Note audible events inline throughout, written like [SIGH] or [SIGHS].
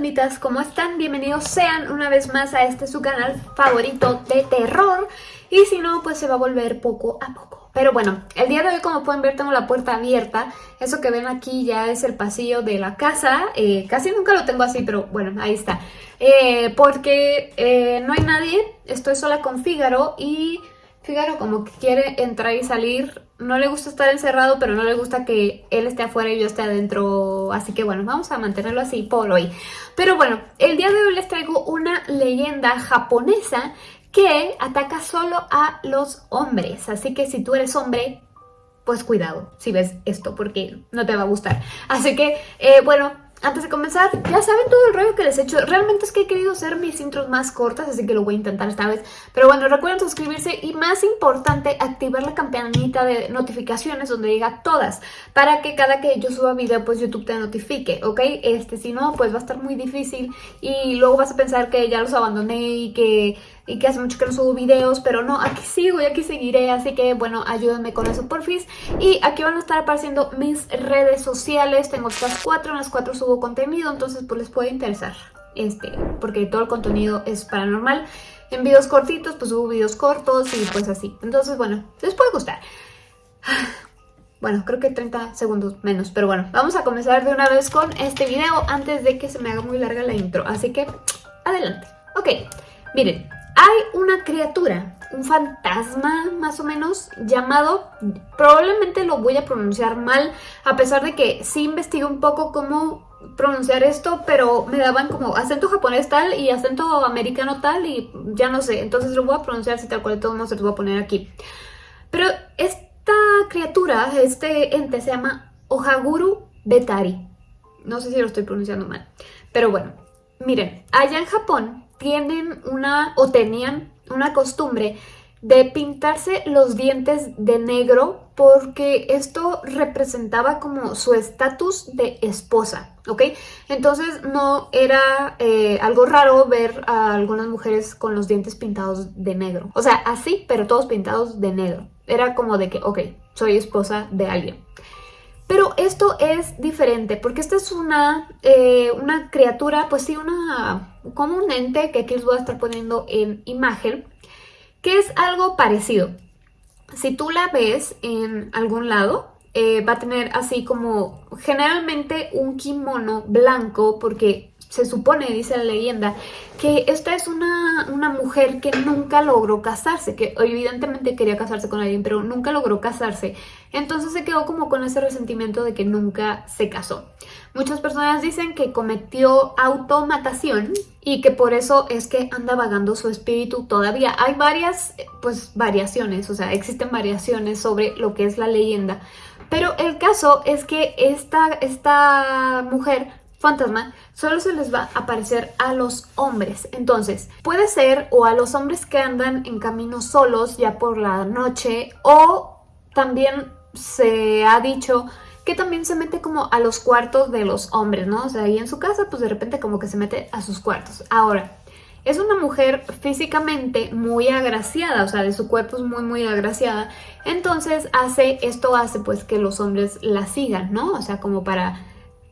fantasmitas, ¿cómo están? Bienvenidos sean una vez más a este su canal favorito de terror y si no, pues se va a volver poco a poco. Pero bueno, el día de hoy como pueden ver tengo la puerta abierta, eso que ven aquí ya es el pasillo de la casa, eh, casi nunca lo tengo así, pero bueno, ahí está. Eh, porque eh, no hay nadie, estoy sola con Fígaro y Fígaro como que quiere entrar y salir. No le gusta estar encerrado, pero no le gusta que él esté afuera y yo esté adentro. Así que bueno, vamos a mantenerlo así por hoy. Pero bueno, el día de hoy les traigo una leyenda japonesa que ataca solo a los hombres. Así que si tú eres hombre, pues cuidado si ves esto porque no te va a gustar. Así que, eh, bueno, antes de comenzar, ya saben todo el rollo que les he hecho. Realmente es que he querido hacer mis intros más cortas, así que lo voy a intentar esta vez. Pero bueno, recuerden suscribirse y más importante, activar la campanita de notificaciones donde diga todas. Para que cada que yo suba video, pues YouTube te notifique, ¿ok? Este, si no, pues va a estar muy difícil y luego vas a pensar que ya los abandoné y que y que hace mucho que no subo videos, pero no, aquí sigo y aquí seguiré, así que bueno, ayúdenme con eso porfis. Y aquí van a estar apareciendo mis redes sociales, tengo estas cuatro, en las cuatro subo contenido, entonces pues les puede interesar, este, porque todo el contenido es paranormal. En videos cortitos, pues subo videos cortos y pues así. Entonces, bueno, les puede gustar. [SIGHS] Bueno, creo que 30 segundos menos, pero bueno, vamos a comenzar de una vez con este video antes de que se me haga muy larga la intro. Así que, adelante. Ok, miren, hay una criatura, un fantasma más o menos, llamado, probablemente lo voy a pronunciar mal, a pesar de que sí investigué un poco cómo pronunciar esto, pero me daban como acento japonés tal y acento americano tal y ya no sé, entonces lo voy a pronunciar si tal cual de todos modos se lo voy a poner aquí. Pero esta criatura, este ente se llama Ohaguru Betari. No sé si lo estoy pronunciando mal, pero bueno, miren, allá en Japón tienen una o tenían una costumbre de pintarse los dientes de negro porque esto representaba como su estatus de esposa, ¿ok? Entonces no era eh, algo raro ver a algunas mujeres con los dientes pintados de negro. O sea, así, pero todos pintados de negro. Era como de que, ok, soy esposa de alguien. Pero esto es diferente porque esta es una, eh, una criatura, pues sí, una, como un ente que aquí les voy a estar poniendo en imagen, que es algo parecido. Si tú la ves en algún lado, eh, va a tener así como generalmente un kimono blanco porque se supone, dice la leyenda, que esta es una, una, mujer que nunca logró casarse, que evidentemente quería casarse con alguien, pero nunca logró casarse. Entonces se quedó como con ese resentimiento de que nunca se casó. Muchas personas dicen que cometió automatación y que por eso es que anda vagando su espíritu todavía. Hay varias, pues, variaciones, o sea, existen variaciones sobre lo que es la leyenda. Pero el caso es que esta, esta mujer fantasma solo se les va a aparecer a los hombres. Entonces, puede ser o a los hombres que andan en camino solos ya por la noche o también se ha dicho que también se mete como a los cuartos de los hombres, ¿no? O sea, ahí en su casa pues de repente como que se mete a sus cuartos. Ahora, es una mujer físicamente muy agraciada, o sea, de su cuerpo es muy muy agraciada. Entonces hace, esto hace pues que los hombres la sigan, ¿no? O sea, como para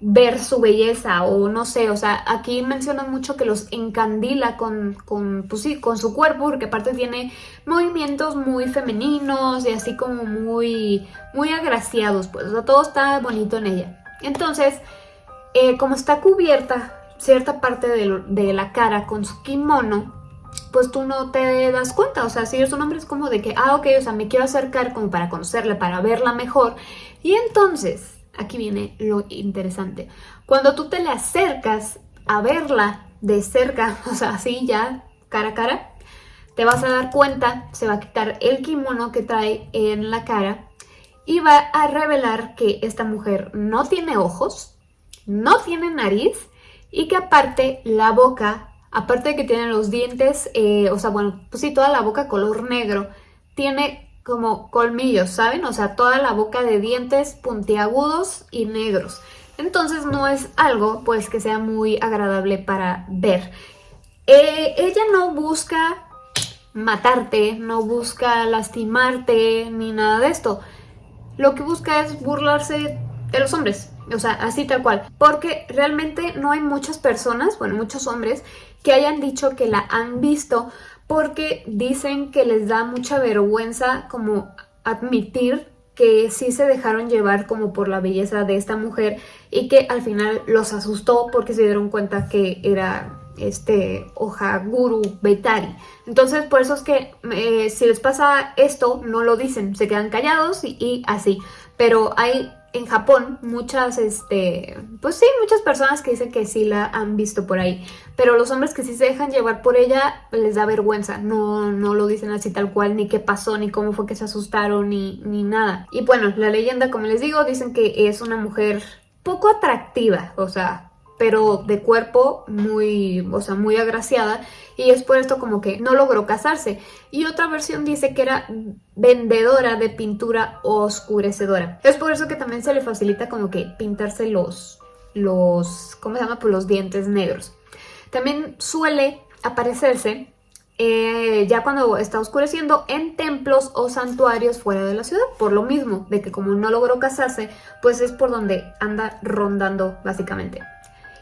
ver su belleza o no sé, o sea, aquí mencionan mucho que los encandila con, con, pues sí, con su cuerpo porque aparte tiene movimientos muy femeninos y así como muy, muy agraciados, pues, o sea, todo está bonito en ella. Entonces, eh, como está cubierta cierta parte de, de la cara con su kimono, pues tú no te das cuenta, o sea, si eres un hombre es como de que, ah, ok, o sea, me quiero acercar como para conocerla, para verla mejor, y entonces Aquí viene lo interesante. Cuando tú te le acercas a verla de cerca, [LAUGHS] o sea, así ya cara a cara, te vas a dar cuenta, se va a quitar el kimono que trae en la cara y va a revelar que esta mujer no tiene ojos, no tiene nariz y que aparte la boca, aparte de que tiene los dientes, eh, o sea, bueno, pues sí, toda la boca color negro, tiene como colmillos, ¿saben? O sea, toda la boca de dientes puntiagudos y negros. Entonces no es algo pues que sea muy agradable para ver. Eh, ella no busca matarte, no busca lastimarte ni nada de esto. Lo que busca es burlarse de los hombres, o sea, así tal cual. Porque realmente no hay muchas personas, bueno, muchos hombres, que hayan dicho que la han visto porque dicen que les da mucha vergüenza como admitir que sí se dejaron llevar como por la belleza de esta mujer y que al final los asustó porque se dieron cuenta que era este Guru Betari. Entonces por eso es que eh, si les pasa esto no lo dicen, se quedan callados y así. Pero hay en Japón muchas, este, pues sí, muchas personas que dicen que sí la han visto por ahí, pero los hombres que sí se dejan llevar por ella les da vergüenza, no, no lo dicen así tal cual, ni qué pasó, ni cómo fue que se asustaron, ni, ni nada. Y bueno, la leyenda, como les digo, dicen que es una mujer poco atractiva, o sea, pero de cuerpo muy, o sea, muy agraciada y es por esto como que no logró casarse. Y otra versión dice que era vendedora de pintura oscurecedora. Es por eso que también se le facilita como que pintarse los, los, ¿cómo se llama? Pues los dientes negros. También suele aparecerse eh, ya cuando está oscureciendo en templos o santuarios fuera de la ciudad, por lo mismo de que como no logró casarse, pues es por donde anda rondando básicamente.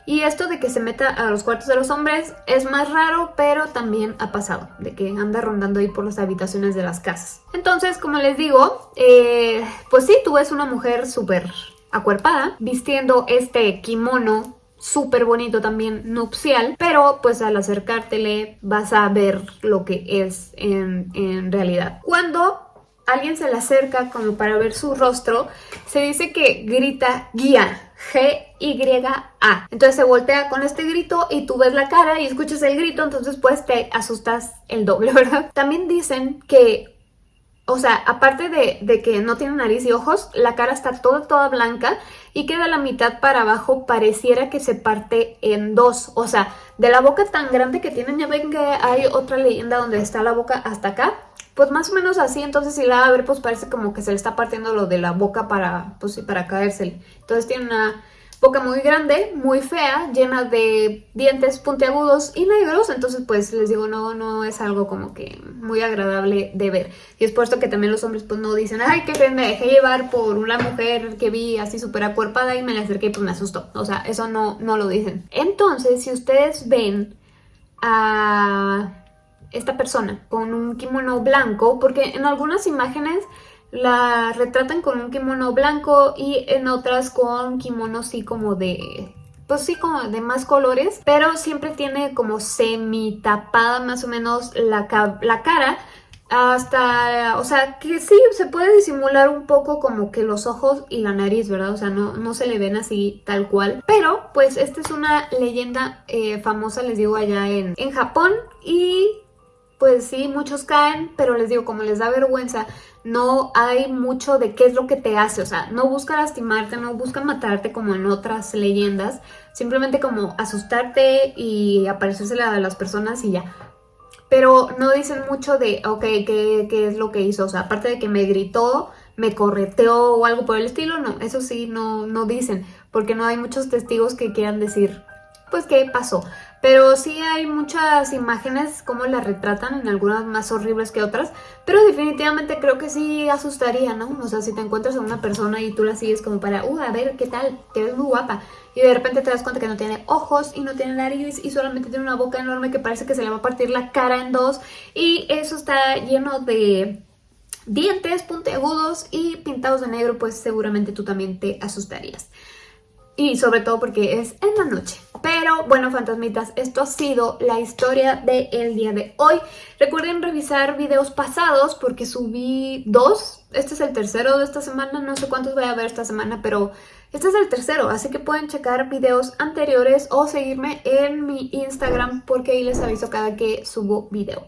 Y esto de que se meta a los cuartos de los hombres es más raro, pero también ha pasado, de que anda rondando ahí por las habitaciones de las casas. Entonces, como les digo, eh, pues sí, tú ves una mujer súper acuerpada, vistiendo este kimono súper bonito también nupcial, pero pues al acercártele vas a ver lo que es en, en realidad. Cuando alguien se le acerca como para ver su rostro, se dice que grita guía, G-Y-A. Entonces se voltea con este grito y tú ves la cara y escuchas el grito, entonces pues te asustas el doble, [LAUGHS] ¿verdad? También dicen que o sea, aparte de, de, que no tiene nariz y ojos, la cara está toda, toda blanca y queda la mitad para abajo pareciera que se parte en dos. O sea, de la boca tan grande que tienen, ya ven que hay otra leyenda donde está la boca hasta acá. Pues más o menos así, entonces si la va a ver, pues parece como que se le está partiendo lo de la boca para, pues para caérsele. Entonces tiene una boca muy grande, muy fea, llena de dientes puntiagudos y negros, entonces pues les digo, no, no es algo como que muy agradable de ver. Y es por esto que también los hombres pues no dicen, ay, qué fe, me dejé llevar por una mujer que vi así súper acuerpada y me la acerqué y pues me asustó. O sea, eso no, no lo dicen. Entonces, si ustedes ven a esta persona con un kimono blanco, porque en algunas imágenes la retratan con un kimono blanco y en otras con kimono así como de... Pues sí, como de más colores, pero siempre tiene como semi tapada más o menos la, la cara hasta, o sea, que sí, se puede disimular un poco como que los ojos y la nariz, ¿verdad? O sea, no, no se le ven así tal cual. Pero, pues, esta es una leyenda eh, famosa, les digo, allá en, en Japón. Y, pues sí, muchos caen, pero les digo, como les da vergüenza no hay mucho de qué es lo que te hace, o sea, no busca lastimarte, no busca matarte como en otras leyendas, simplemente como asustarte y aparecerse a las personas y ya. Pero no dicen mucho de, ok, ¿qué, ¿qué, es lo que hizo? O sea, aparte de que me gritó, me correteó o algo por el estilo, no, eso sí, no, no dicen, porque no hay muchos testigos que quieran decir, pues, qué pasó. Pero sí hay muchas imágenes como las retratan, en algunas más horribles que otras, pero definitivamente creo que sí asustaría, ¿no? O sea, si te encuentras a una persona y tú la sigues como para, uh, a ver, ¿qué tal? Te ves muy guapa. Y de repente te das cuenta que no tiene ojos y no tiene nariz y solamente tiene una boca enorme que parece que se le va a partir la cara en dos. Y eso está lleno de dientes puntiagudos y pintados de negro, pues seguramente tú también te asustarías y sobre todo porque es en la noche. Pero bueno, fantasmitas, esto ha sido la historia del día de hoy. Recuerden revisar videos pasados porque subí dos. Este es el tercero de esta semana, no sé cuántos voy a ver esta semana, pero este es el tercero. Así que pueden checar videos anteriores o seguirme en mi Instagram porque ahí les aviso cada que subo video.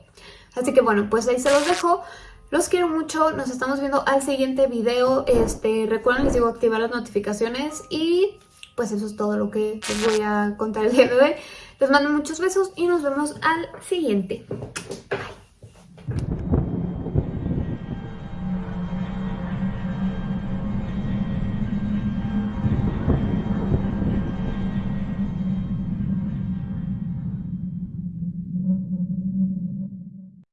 Así que bueno, pues ahí se los dejo. Los quiero mucho, nos estamos viendo al siguiente video. Este, recuerden, les digo, activar las notificaciones y pues eso es todo lo que les voy a contar el día de hoy. Les mando muchos besos y nos vemos al siguiente.